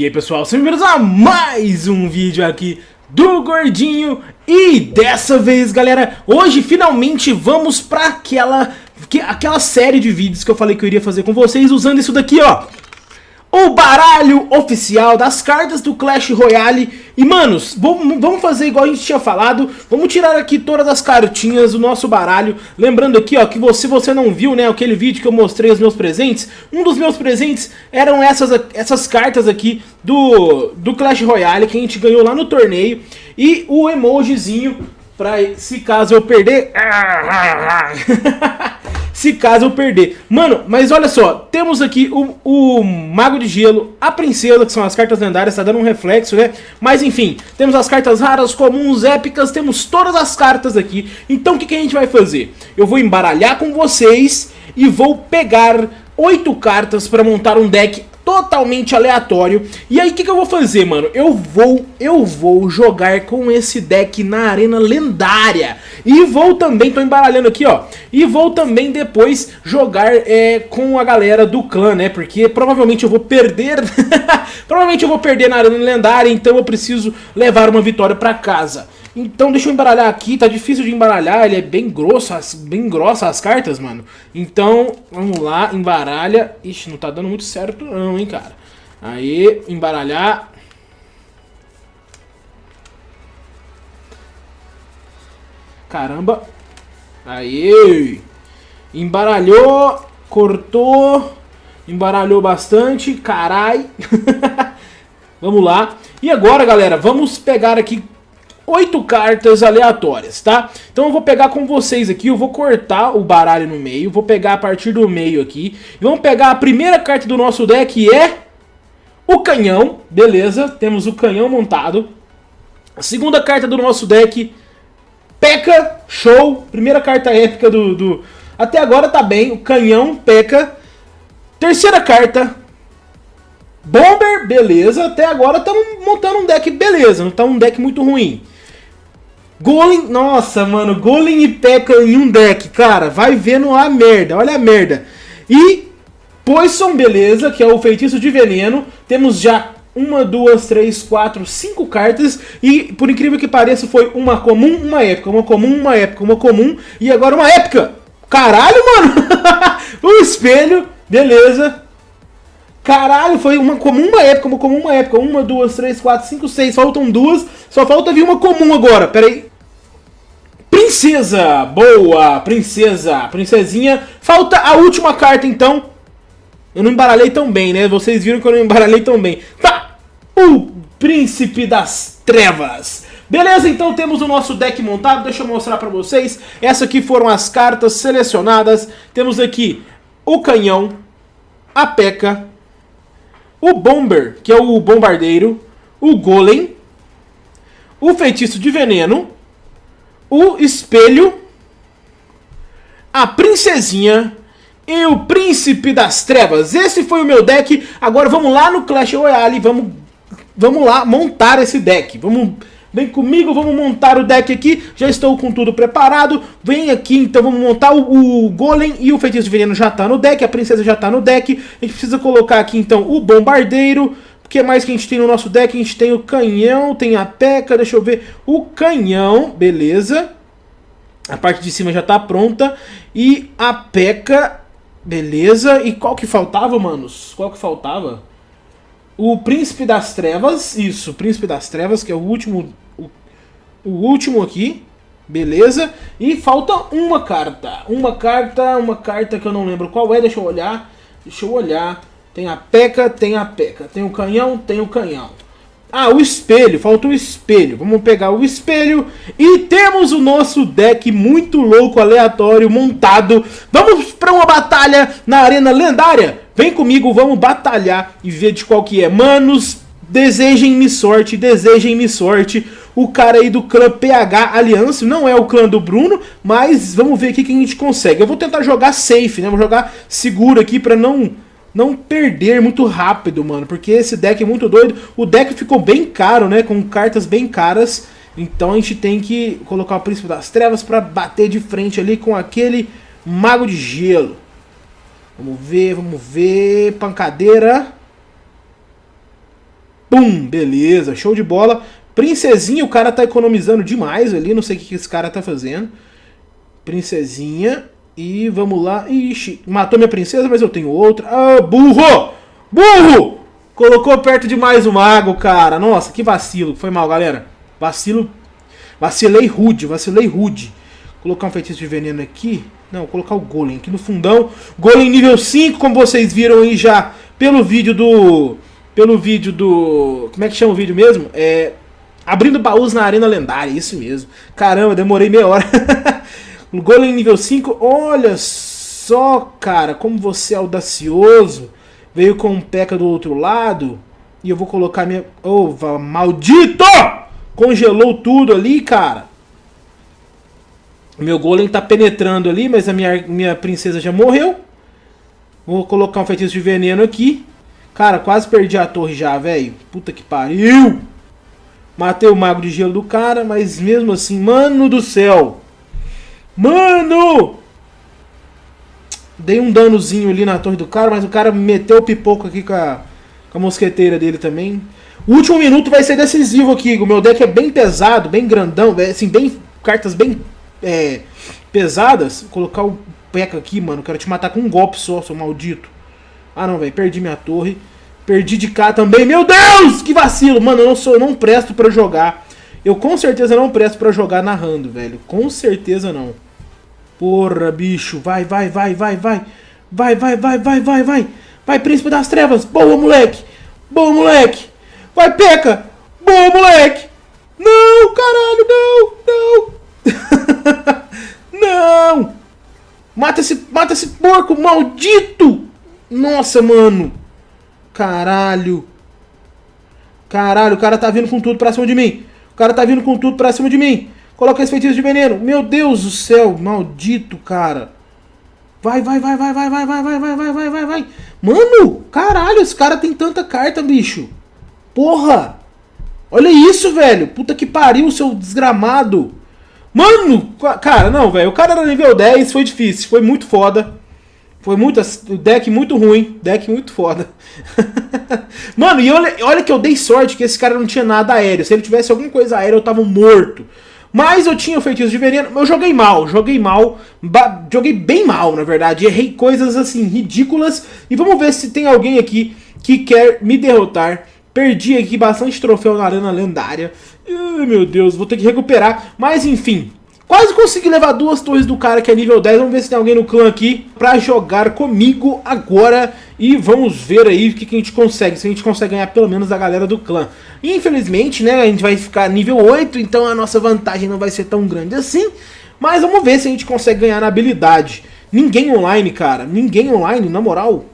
E aí pessoal, sejam bem-vindos a mais um vídeo aqui do Gordinho. E dessa vez galera, hoje finalmente vamos pra aquela, aquela série de vídeos que eu falei que eu iria fazer com vocês Usando isso daqui ó, o baralho oficial das cartas do Clash Royale. E, manos, vamos fazer igual a gente tinha falado, vamos tirar aqui todas as cartinhas do nosso baralho. Lembrando aqui, ó, que você, você não viu, né, aquele vídeo que eu mostrei os meus presentes, um dos meus presentes eram essas, essas cartas aqui do, do Clash Royale que a gente ganhou lá no torneio. E o emojizinho, pra se caso eu perder... se caso eu perder. Mano, mas olha só, temos aqui o, o Mago de Gelo, a Princesa, que são as cartas lendárias, tá dando um reflexo, né? Mas enfim, temos as cartas raras, comuns, épicas, temos todas as cartas aqui. Então o que, que a gente vai fazer? Eu vou embaralhar com vocês e vou pegar oito cartas para montar um deck totalmente aleatório. E aí o que, que eu vou fazer, mano? Eu vou, eu vou jogar com esse deck na arena lendária. E vou também, tô embaralhando aqui, ó. E vou também depois jogar é, com a galera do clã, né? Porque provavelmente eu vou perder. provavelmente eu vou perder na arena lendária, então eu preciso levar uma vitória pra casa. Então deixa eu embaralhar aqui, tá difícil de embaralhar, ele é bem grosso, bem grossa as cartas, mano. Então, vamos lá, embaralha. Ixi, não tá dando muito certo não, hein, cara. Aí, embaralhar. Caramba. Aí. Embaralhou, cortou, embaralhou bastante, carai. vamos lá. E agora, galera, vamos pegar aqui oito cartas aleatórias, tá? Então eu vou pegar com vocês aqui, eu vou cortar o baralho no meio, vou pegar a partir do meio aqui. E vamos pegar a primeira carta do nosso deck, é o canhão, beleza, temos o canhão montado. A segunda carta do nosso deck, P.E.K.K.A, show, primeira carta épica do, do... Até agora tá bem, o canhão, P.E.K.K.A. Terceira carta, Bomber, beleza. Até agora estamos montando um deck beleza, não tá um deck muito ruim. Golem, nossa, mano, Golem e P.E.K.K.A em um deck, cara, vai vendo a merda, olha a merda. E Poison, beleza, que é o feitiço de veneno, temos já uma, duas, três, quatro, cinco cartas e por incrível que pareça foi uma comum, uma épica, uma comum, uma épica, uma comum e agora uma épica. Caralho, mano! o espelho, beleza. Caralho, foi uma comum, uma época, uma comum, uma época. Uma, duas, três, quatro, cinco, seis. Faltam duas. Só falta vir uma comum agora. Pera aí. Princesa! Boa! Princesa! Princesinha. Falta a última carta, então. Eu não embaralhei tão bem, né? Vocês viram que eu não embaralhei tão bem. Tá! O Príncipe das Trevas. Beleza, então temos o nosso deck montado. Deixa eu mostrar pra vocês. Essas aqui foram as cartas selecionadas. Temos aqui o canhão, a peca, o Bomber, que é o bombardeiro, o Golem, o feitiço de veneno, o espelho, a princesinha e o príncipe das trevas. Esse foi o meu deck. Agora vamos lá no Clash Royale, vamos, vamos lá montar esse deck. Vamos Vem comigo, vamos montar o deck aqui. Já estou com tudo preparado. Vem aqui, então vamos montar o, o Golem e o Feitiço de Veneno já está no deck. A Princesa já está no deck. A gente precisa colocar aqui, então, o Bombardeiro. Que mais que a gente tem no nosso deck? A gente tem o canhão, tem a peca, deixa eu ver. O canhão, beleza. A parte de cima já está pronta. E a peca, beleza. E qual que faltava, manos? Qual que faltava? O Príncipe das Trevas, isso, Príncipe das Trevas, que é o último, o, o último aqui, beleza? E falta uma carta, uma carta, uma carta que eu não lembro qual é, deixa eu olhar, deixa eu olhar. Tem a peca, tem a peca, tem o canhão, tem o canhão. Ah, o espelho, falta o espelho. Vamos pegar o espelho e temos o nosso deck muito louco, aleatório, montado. Vamos para uma batalha na arena lendária. Vem comigo, vamos batalhar e ver de qual que é. Manos, desejem-me sorte, desejem-me sorte. O cara aí do clã PH Aliança, não é o clã do Bruno, mas vamos ver aqui quem a gente consegue. Eu vou tentar jogar safe, né? Vou jogar seguro aqui pra não não perder muito rápido, mano, porque esse deck é muito doido. O deck ficou bem caro, né, com cartas bem caras. Então a gente tem que colocar o Príncipe das Trevas pra bater de frente ali com aquele Mago de Gelo. Vamos ver, vamos ver. Pancadeira. Pum, beleza, show de bola. Princesinha, o cara tá economizando demais ali, não sei o que esse cara tá fazendo. Princesinha, e vamos lá. Ixi, matou minha princesa, mas eu tenho outra. Ah, burro! Burro! Colocou perto demais o mago, cara. Nossa, que vacilo. Foi mal, galera. Vacilo. Vacilei rude, vacilei rude. Colocar um feitiço de veneno aqui. Não, colocar o golem aqui no fundão. Golem nível 5, como vocês viram aí já pelo vídeo do... Pelo vídeo do... Como é que chama o vídeo mesmo? É... Abrindo baús na arena lendária, isso mesmo. Caramba, demorei meia hora. golem nível 5, olha só, cara, como você é audacioso. Veio com um peca do outro lado. E eu vou colocar minha... Ova, maldito! Congelou tudo ali, cara. Meu golem tá penetrando ali, mas a minha, minha princesa já morreu. Vou colocar um feitiço de veneno aqui. Cara, quase perdi a torre já, velho. Puta que pariu. Matei o mago de gelo do cara, mas mesmo assim, mano do céu. Mano! Dei um danozinho ali na torre do cara, mas o cara meteu o pipoco aqui com a, com a mosqueteira dele também. O último minuto vai ser decisivo aqui. O meu deck é bem pesado, bem grandão, assim, bem cartas bem é, pesadas. Vou colocar o Peca aqui, mano. Quero te matar com um golpe só, seu maldito. Ah, não, velho. Perdi minha torre. Perdi de cá também. Meu Deus! Que vacilo! Mano, eu não, sou, eu não presto pra jogar. Eu com certeza não presto pra jogar narrando, velho. Com certeza não. Porra, bicho. Vai, vai, vai, vai, vai. Vai, vai, vai, vai, vai, vai. Vai, príncipe das trevas. Boa, moleque. Boa, moleque. Vai, peca. Boa, moleque. Não, caralho, não, não. não. Mata esse, mata esse porco maldito. Nossa, mano. Caralho. Caralho, o cara tá vindo com tudo pra cima de mim. O cara tá vindo com tudo pra cima de mim. Coloca esse feitiço de veneno. Meu Deus do céu, maldito, cara. Vai, vai, vai, vai, vai, vai, vai, vai, vai, vai, vai, vai, vai. Mano, caralho, esse cara tem tanta carta, bicho. Porra. Olha isso, velho. Puta que pariu, seu desgramado. Mano, cara, não, velho. O cara era nível 10, foi difícil, foi muito foda. Foi muito. Deck muito ruim. Deck muito foda. Mano, e olha, olha que eu dei sorte que esse cara não tinha nada aéreo. Se ele tivesse alguma coisa aérea, eu tava morto. Mas eu tinha feitiço de veneno, eu joguei mal, joguei mal, joguei bem mal, na verdade. Errei coisas assim, ridículas. E vamos ver se tem alguém aqui que quer me derrotar. Perdi aqui bastante troféu na arena lendária. Ai, meu Deus, vou ter que recuperar. Mas enfim, Quase consegui levar duas torres do cara que é nível 10. Vamos ver se tem alguém no clã aqui pra jogar comigo agora. E vamos ver aí o que, que a gente consegue. Se a gente consegue ganhar pelo menos a galera do clã. Infelizmente, né, a gente vai ficar nível 8. Então a nossa vantagem não vai ser tão grande assim. Mas vamos ver se a gente consegue ganhar na habilidade. Ninguém online, cara. Ninguém online, na moral.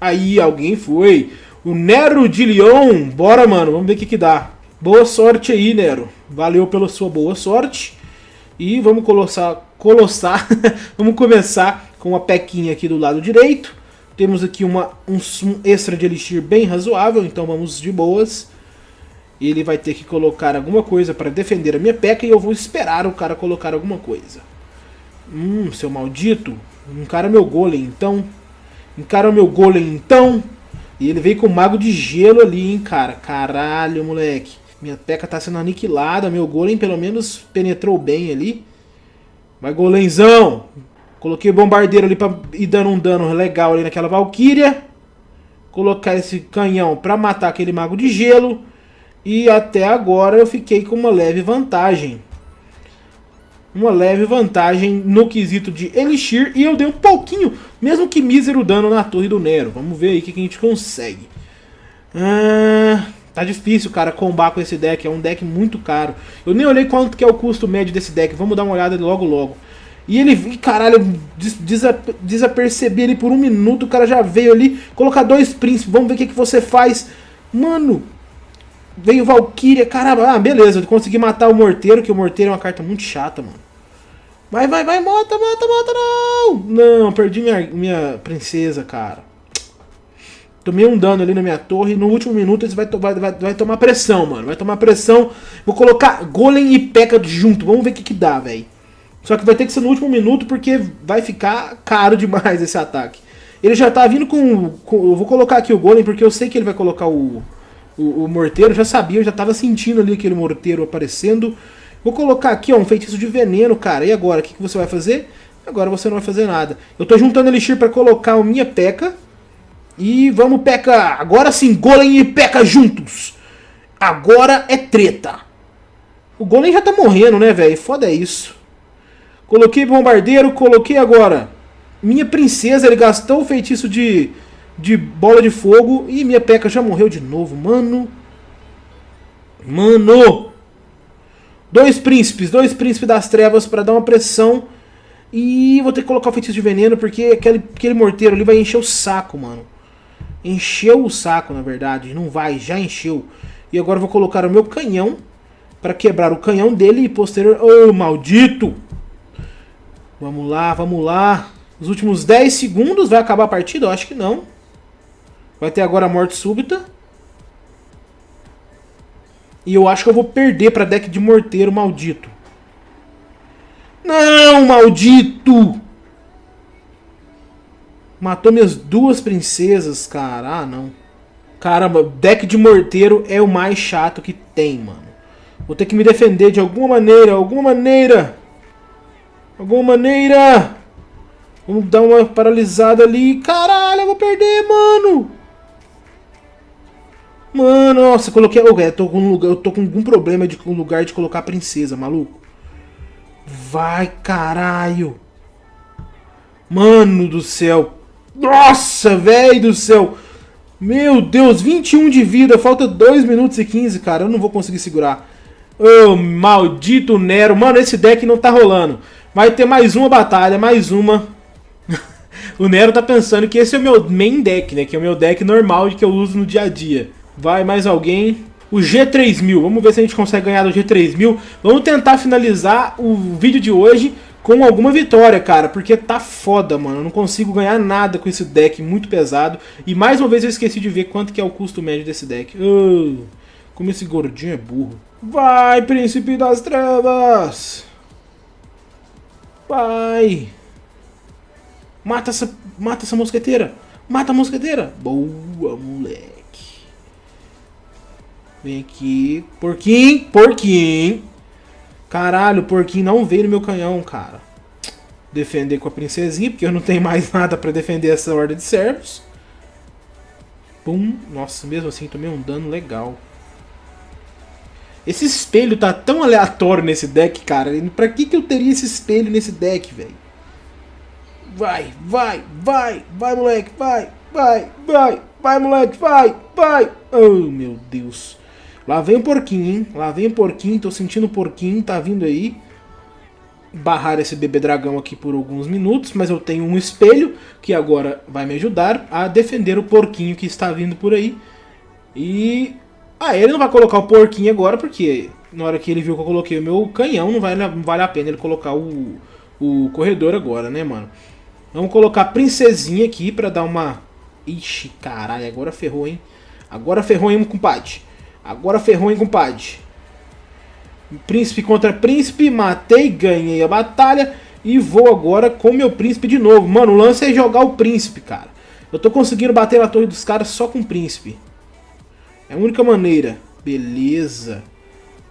Aí, alguém foi. O Nero de Leon. Bora, mano. Vamos ver o que, que dá. Boa sorte aí, Nero. Valeu pela sua boa sorte. E vamos colocar, colossar, vamos começar com a pequinha aqui do lado direito. Temos aqui uma, um, um extra de elixir bem razoável, então vamos de boas. Ele vai ter que colocar alguma coisa para defender a minha peca e eu vou esperar o cara colocar alguma coisa. Hum, seu maldito. Encara meu golem, então. Encara meu golem, então. E ele veio com o mago de gelo ali, hein, cara. Caralho, moleque. Minha peca tá sendo aniquilada. Meu golem pelo menos penetrou bem ali. Vai, golenzão! Coloquei o bombardeiro ali pra ir dando um dano legal ali naquela valquíria. Colocar esse canhão pra matar aquele mago de gelo. E até agora eu fiquei com uma leve vantagem. Uma leve vantagem no quesito de Elixir. E eu dei um pouquinho, mesmo que mísero dano na torre do Nero. Vamos ver aí o que, que a gente consegue. Ah... Tá difícil, cara, combar com esse deck. É um deck muito caro. Eu nem olhei quanto que é o custo médio desse deck. Vamos dar uma olhada logo logo. E ele, caralho, des desapercebi ele por um minuto. O cara já veio ali colocar dois príncipes. Vamos ver o que, que você faz. Mano, veio Valkyria. Caramba, ah, beleza. Eu consegui matar o Morteiro, que o Morteiro é uma carta muito chata, mano. Vai, vai, vai, mata, mata, mata, não! Não, perdi minha, minha princesa, cara. Tomei um dano ali na minha torre. No último minuto ele vai, vai, vai, vai tomar pressão, mano. Vai tomar pressão. Vou colocar Golem e P.E.K.K.A junto. Vamos ver o que, que dá, velho. Só que vai ter que ser no último minuto porque vai ficar caro demais esse ataque. Ele já tá vindo com, com, Eu vou colocar aqui o Golem porque eu sei que ele vai colocar o, o, o morteiro, já sabia, eu já tava sentindo ali aquele morteiro aparecendo. Vou colocar aqui, ó, um feitiço de veneno, cara. E agora, o que, que você vai fazer? Agora você não vai fazer nada. Eu tô juntando elixir pra colocar a minha peca. E vamos, peca. Agora sim, Golem e peca juntos. Agora é treta. O Golem já tá morrendo, né, velho? Foda é isso. Coloquei bombardeiro, coloquei agora. Minha princesa, ele gastou o feitiço de, de bola de fogo. E minha peca já morreu de novo, mano. Mano. Dois príncipes, dois príncipes das trevas para dar uma pressão. E vou ter que colocar o feitiço de veneno, porque aquele, aquele morteiro ali vai encher o saco, mano. Encheu o saco, na verdade. Não vai, já encheu. E agora vou colocar o meu canhão para quebrar o canhão dele e posterior... Ô, oh, maldito! Vamos lá, vamos lá. Os últimos 10 segundos vai acabar a partida? Eu acho que não. Vai ter agora a morte súbita. E eu acho que eu vou perder para deck de morteiro maldito. Não, maldito! Matou minhas duas princesas, cara. Ah, não. Caramba, deck de morteiro é o mais chato que tem, mano. Vou ter que me defender de alguma maneira, alguma maneira. Alguma maneira. Vamos dar uma paralisada ali. Caralho, eu vou perder, mano. Mano, nossa, coloquei... eu, tô com lugar, eu tô com algum problema de um lugar de colocar princesa, maluco. Vai, caralho. Mano do céu. Nossa, velho do céu. Meu Deus, 21 de vida, falta 2 minutos e 15, cara. Eu não vou conseguir segurar. Ô, oh, maldito Nero. Mano, esse deck não tá rolando. Vai ter mais uma batalha, mais uma. o Nero tá pensando que esse é o meu main deck, né? Que é o meu deck normal que eu uso no dia a dia. Vai mais alguém. O G3000. Vamos ver se a gente consegue ganhar do G3000. Vamos tentar finalizar o vídeo de hoje com alguma vitória, cara, porque tá foda, mano. Eu não consigo ganhar nada com esse deck muito pesado. E mais uma vez eu esqueci de ver quanto que é o custo médio desse deck. Oh, como esse gordinho é burro. Vai, príncipe das trevas! Vai! Mata essa, mata essa mosqueteira! Mata a mosqueteira! Boa, moleque! Vem aqui. Porquinho! Porquinho! Caralho, o porquinho não veio no meu canhão, cara. Defender com a princesinha, porque eu não tenho mais nada pra defender essa horda de servos. Pum. Nossa, mesmo assim tomei um dano legal. Esse espelho tá tão aleatório nesse deck, cara. Pra que, que eu teria esse espelho nesse deck, velho? Vai, vai, vai, vai, moleque, vai, vai, vai, vai, moleque, vai, vai. Oh, meu Deus. Lá vem o porquinho, hein? Lá vem o porquinho, tô sentindo o porquinho, tá vindo aí. Barrar esse bebê dragão aqui por alguns minutos, mas eu tenho um espelho que agora vai me ajudar a defender o porquinho que está vindo por aí. E... Ah, ele não vai colocar o porquinho agora, porque na hora que ele viu que eu coloquei o meu canhão, não vale, não vale a pena ele colocar o, o corredor agora, né, mano? Vamos colocar a princesinha aqui pra dar uma... Ixi, caralho, agora ferrou, hein? Agora ferrou, hein, compadre? Agora ferrou, hein, compadre? Príncipe contra príncipe, matei, ganhei a batalha e vou agora com meu príncipe de novo. Mano, o lance é jogar o príncipe, cara. Eu tô conseguindo bater na torre dos caras só com o príncipe. É a única maneira. Beleza.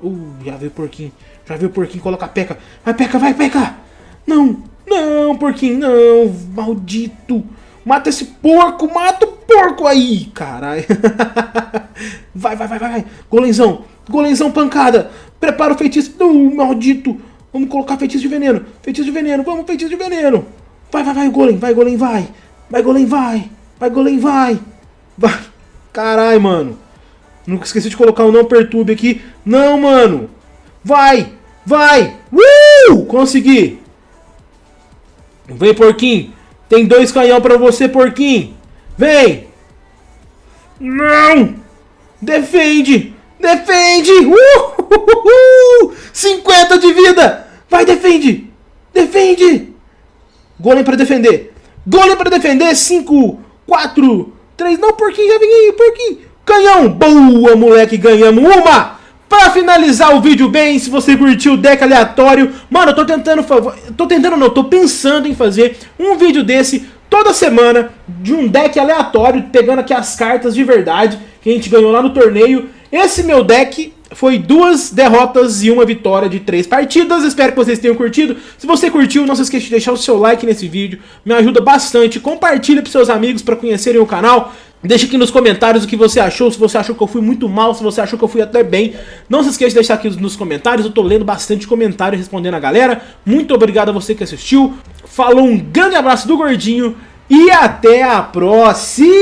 Uh, já veio o porquinho. Já veio o porquinho, coloca a peca. Vai, peca, vai, peca! Não, não, porquinho, não. Maldito. Mata esse porco, mata o porco aí, caralho. vai, vai, vai, vai. Golenzão, golenzão pancada. Prepara o feitiço. Uh, maldito. Vamos colocar feitiço de veneno. Feitiço de veneno, vamos, feitiço de veneno. Vai, vai, vai, golem, vai, golem, vai. Vai, golem, vai. Vai, golem, vai. Vai. Caralho, mano. Nunca esqueci de colocar o não perturbe aqui. Não, mano. Vai, vai. Uh! Consegui. Vem, porquinho. Tem dois canhão pra você, porquinho. Vem. Não. Defende. Defende. Uh, 50 de vida. Vai, defende. Defende. Golem pra defender. Golem pra defender. 5, 4, 3. Não, porquinho, já vem aí, porquinho. Canhão. Boa, moleque. Ganhamos uma. Pra finalizar o vídeo bem, se você curtiu o deck aleatório, mano, eu tô tentando, tô tentando não, tô pensando em fazer um vídeo desse toda semana de um deck aleatório, pegando aqui as cartas de verdade que a gente ganhou lá no torneio. Esse meu deck foi duas derrotas e uma vitória de três partidas. Espero que vocês tenham curtido. Se você curtiu, não se esqueça de deixar o seu like nesse vídeo. Me ajuda bastante. Compartilhe para seus amigos para conhecerem o canal. Deixa aqui nos comentários o que você achou, se você achou que eu fui muito mal, se você achou que eu fui até bem. Não se esqueça de deixar aqui nos comentários, eu tô lendo bastante comentário respondendo a galera. Muito obrigado a você que assistiu. Falou, um grande abraço do Gordinho e até a próxima!